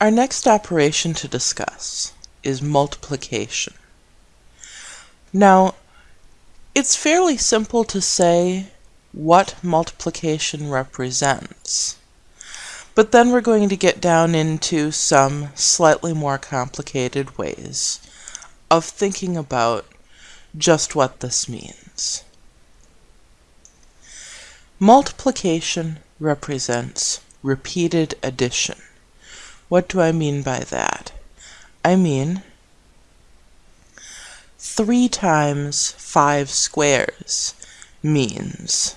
Our next operation to discuss is multiplication. Now, it's fairly simple to say what multiplication represents. But then we're going to get down into some slightly more complicated ways of thinking about just what this means. Multiplication represents repeated addition. What do I mean by that? I mean 3 times 5 squares means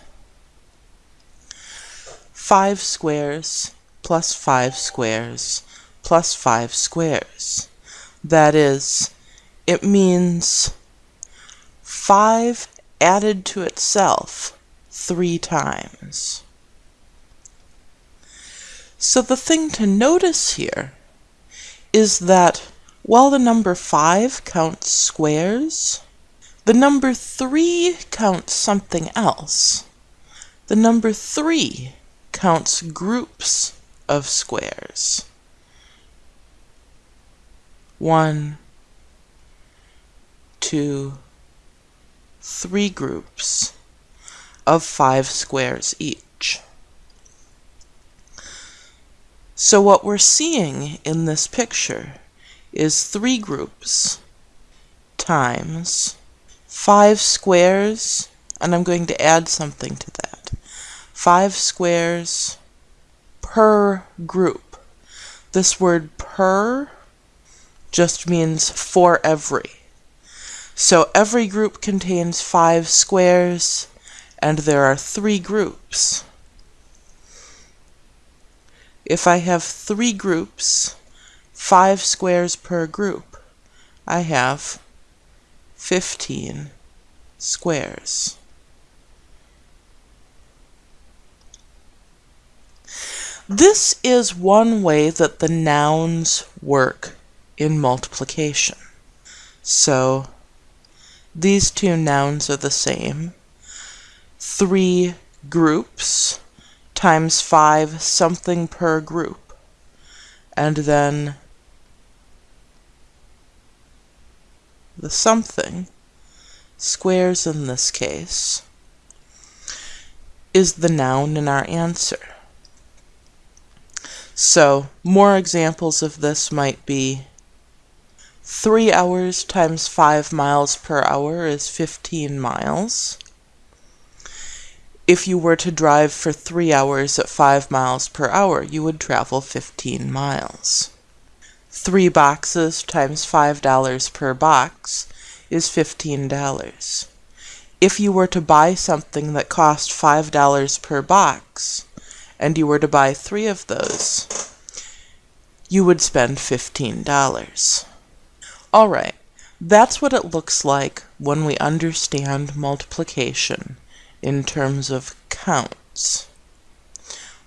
5 squares plus 5 squares plus 5 squares. That is, it means 5 added to itself 3 times. So the thing to notice here is that while the number 5 counts squares, the number 3 counts something else. The number 3 counts groups of squares. One, two, three groups of five squares each. So what we're seeing in this picture is three groups times five squares, and I'm going to add something to that. Five squares per group. This word per just means for every. So every group contains five squares, and there are three groups. If I have three groups, five squares per group, I have 15 squares. This is one way that the nouns work in multiplication. So these two nouns are the same. Three groups times 5 something per group. And then the something, squares in this case, is the noun in our answer. So more examples of this might be 3 hours times 5 miles per hour is 15 miles if you were to drive for three hours at five miles per hour, you would travel 15 miles. Three boxes times $5 per box is $15. If you were to buy something that cost $5 per box, and you were to buy three of those, you would spend $15. Alright, that's what it looks like when we understand multiplication in terms of counts.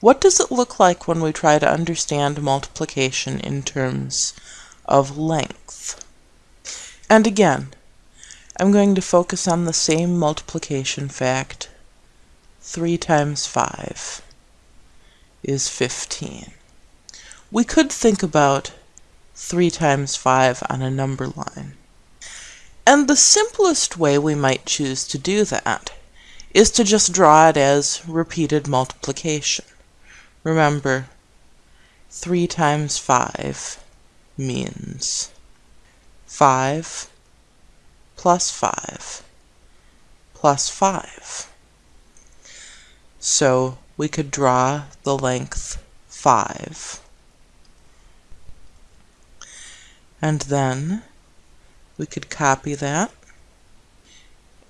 What does it look like when we try to understand multiplication in terms of length? And again, I'm going to focus on the same multiplication fact. 3 times 5 is 15. We could think about 3 times 5 on a number line. And the simplest way we might choose to do that is to just draw it as repeated multiplication. Remember, 3 times 5 means 5 plus 5 plus 5. So we could draw the length 5. And then we could copy that,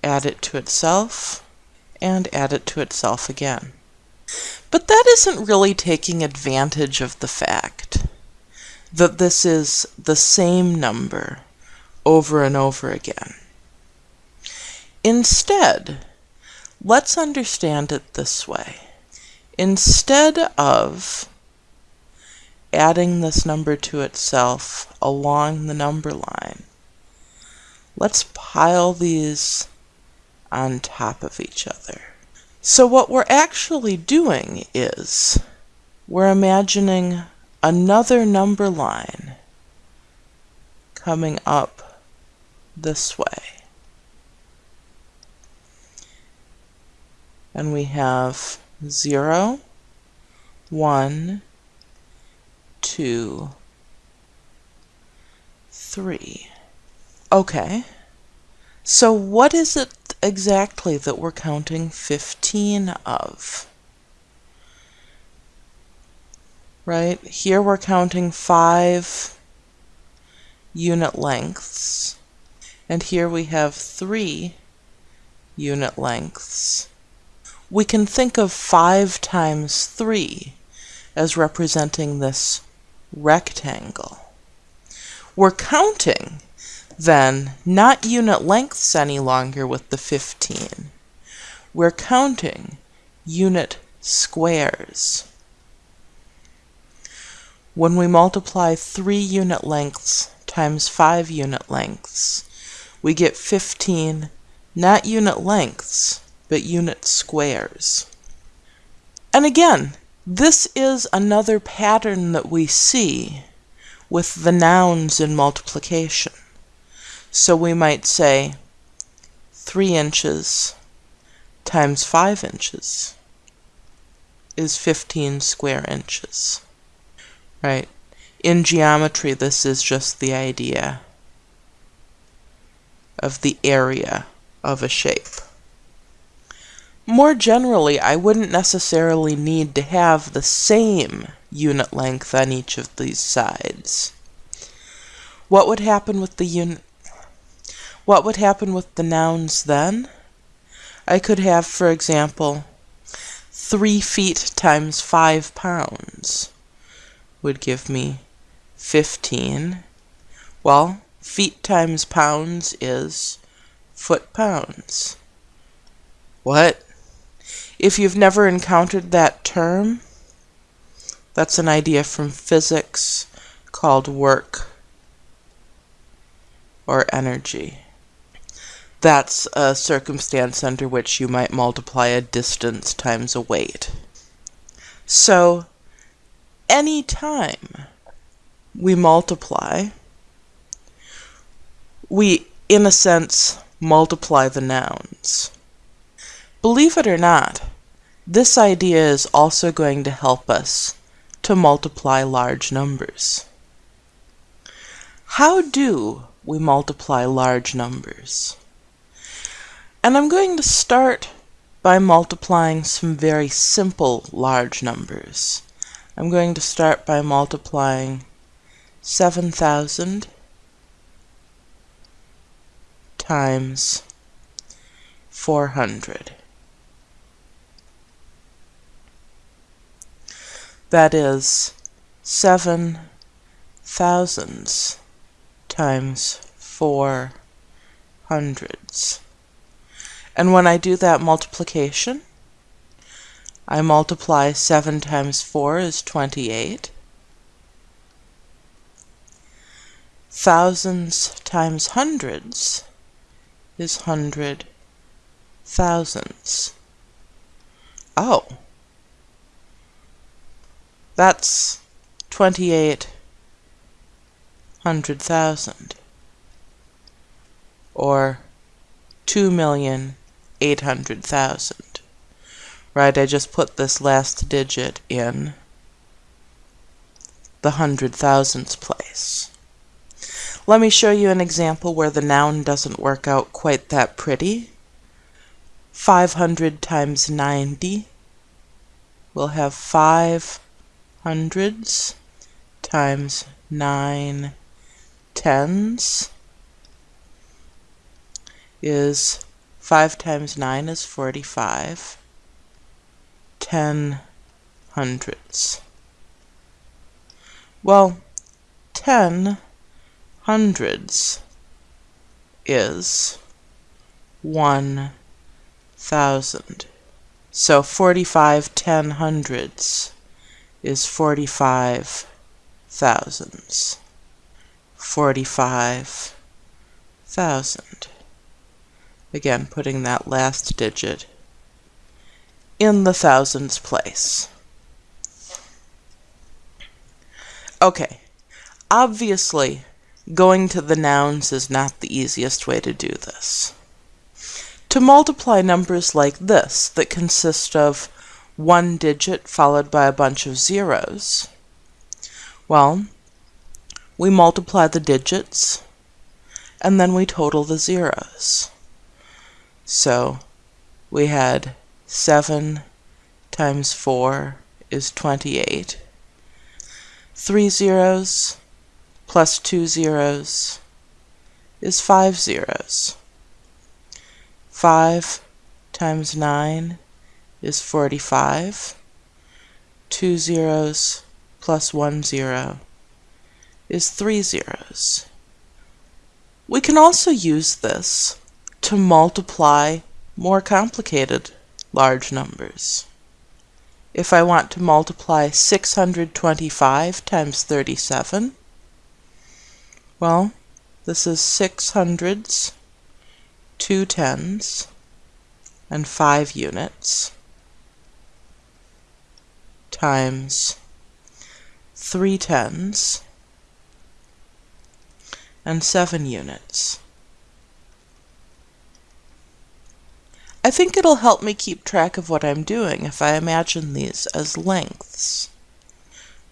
add it to itself, and add it to itself again. But that isn't really taking advantage of the fact that this is the same number over and over again. Instead, let's understand it this way. Instead of adding this number to itself along the number line, let's pile these on top of each other. So what we're actually doing is we're imagining another number line coming up this way. And we have 0, 1, 2, 3. Okay, so what is it exactly that we're counting 15 of? Right, here we're counting 5 unit lengths, and here we have 3 unit lengths. We can think of 5 times 3 as representing this rectangle. We're counting, then, not unit lengths any longer with the 15. We're counting unit squares. When we multiply 3 unit lengths times 5 unit lengths, we get 15 not unit lengths, but unit squares. And again, this is another pattern that we see with the nouns in multiplication. So we might say 3 inches times 5 inches is 15 square inches. Right? In geometry, this is just the idea of the area of a shape. More generally, I wouldn't necessarily need to have the same unit length on each of these sides. What would happen with the unit what would happen with the nouns then? I could have, for example, 3 feet times 5 pounds would give me 15. Well, feet times pounds is foot pounds. What? If you've never encountered that term, that's an idea from physics called work or energy. That's a circumstance under which you might multiply a distance times a weight. So, any time we multiply, we, in a sense, multiply the nouns. Believe it or not, this idea is also going to help us to multiply large numbers. How do we multiply large numbers? And I'm going to start by multiplying some very simple large numbers. I'm going to start by multiplying 7,000 times 400. That is seven thousands times four hundreds. And when I do that multiplication, I multiply 7 times 4 is 28. Thousands times hundreds is hundred thousands. Oh. That's twenty-eight hundred thousand. Or two million eight hundred thousand. Right, I just put this last digit in the hundred thousands place. Let me show you an example where the noun doesn't work out quite that pretty. 500 times 90, we'll have 5 hundreds times 9 tens is 5 times 9 is 45. 10 hundreds. Well, 10 hundreds is 1 thousand. So 45 ten hundreds is 45 thousands. 45 thousand. Again, putting that last digit in the thousands place. Okay, obviously, going to the nouns is not the easiest way to do this. To multiply numbers like this, that consist of one digit followed by a bunch of zeros, well, we multiply the digits, and then we total the zeros. So, we had 7 times 4 is 28. Three zeros plus two zeros is five zeros. 5 times 9 is 45. Two zeros plus one zero is three zeros. We can also use this to multiply more complicated large numbers. If I want to multiply 625 times 37, well, this is 6 hundreds, 2 tens, and five units times 3 tens and seven units. I think it'll help me keep track of what I'm doing if I imagine these as lengths.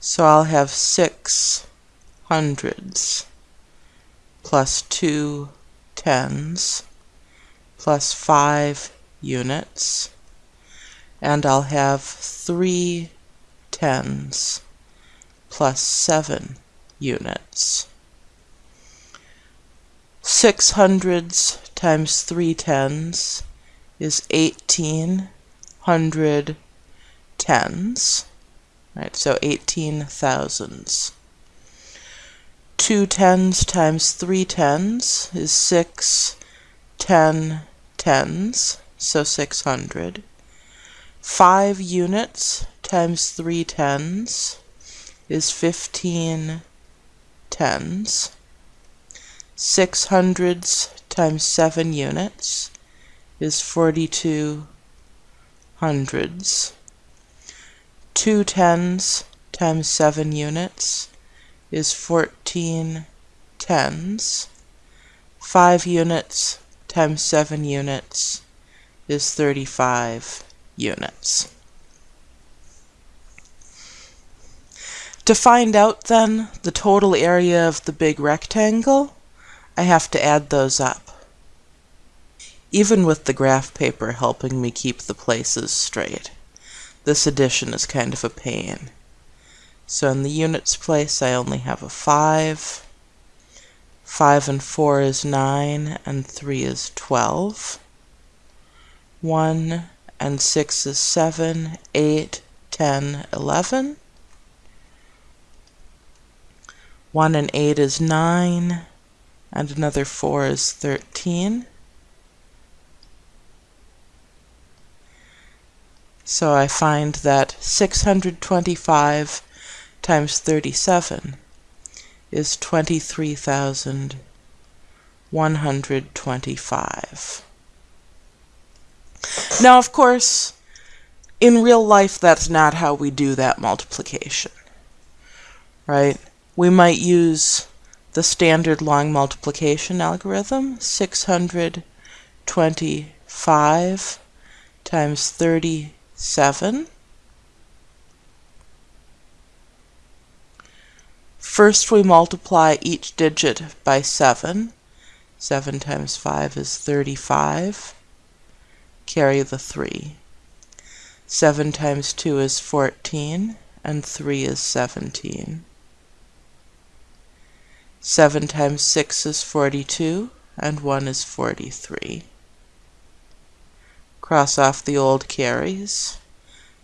So I'll have six hundreds plus two tens plus five units and I'll have three tens plus seven units. Six hundreds times three tens is 1800 tens, right? So 18 thousands. Two tens times three tens is six ten tens, so 600. Five units times three tens is 15 tens. Six hundreds times seven units is 42 hundreds. Two tens times seven units is 14 tens. Five units times seven units is 35 units. To find out then the total area of the big rectangle, I have to add those up even with the graph paper helping me keep the places straight. This addition is kind of a pain. So in the units place I only have a 5, 5 and 4 is 9, and 3 is 12. 1 and 6 is 7, 8, 10, 11. 1 and 8 is 9, and another 4 is 13. So I find that 625 times 37 is 23,125. Now, of course, in real life, that's not how we do that multiplication, right? We might use the standard long multiplication algorithm, 625 times 30 7. First we multiply each digit by 7. 7 times 5 is 35. Carry the 3. 7 times 2 is 14, and 3 is 17. 7 times 6 is 42, and 1 is 43. Cross off the old carries.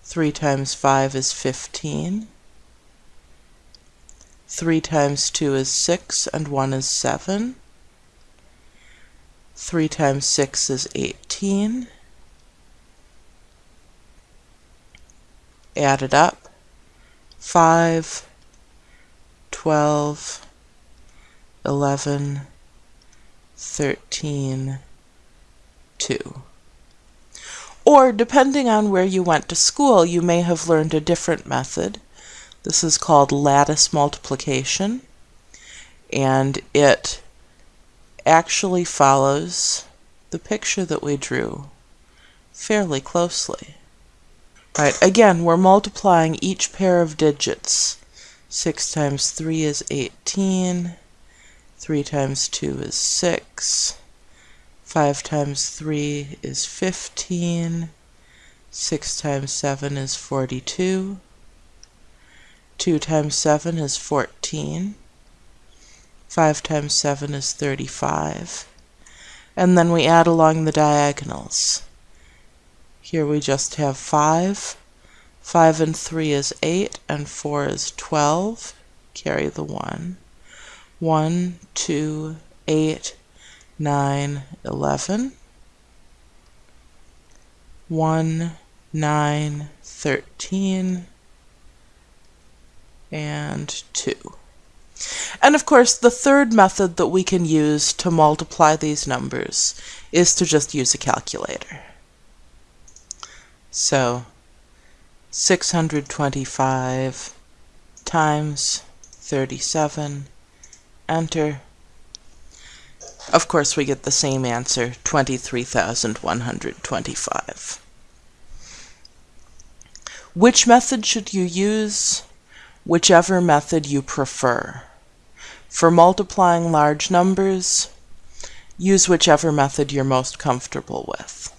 3 times 5 is 15. 3 times 2 is 6, and 1 is 7. 3 times 6 is 18. Add it up. 5, 12, 11, 13, 2. Or, depending on where you went to school, you may have learned a different method, This is called lattice multiplication, and it actually follows the picture that we drew fairly closely. Right, again, we're multiplying each pair of digits. 6 times 3 is 18, 3 times 2 is 6, 5 times 3 is 15, 6 times 7 is 42, 2 times 7 is 14, 5 times 7 is 35, and then we add along the diagonals. Here we just have 5, 5 and 3 is 8, and 4 is 12, carry the 1, 1, 2, 8, 9, 11, 1, 9, 13, and 2. And of course, the third method that we can use to multiply these numbers is to just use a calculator. So 625 times 37, enter. Of course, we get the same answer, 23,125. Which method should you use? whichever method you prefer. For multiplying large numbers, use whichever method you're most comfortable with.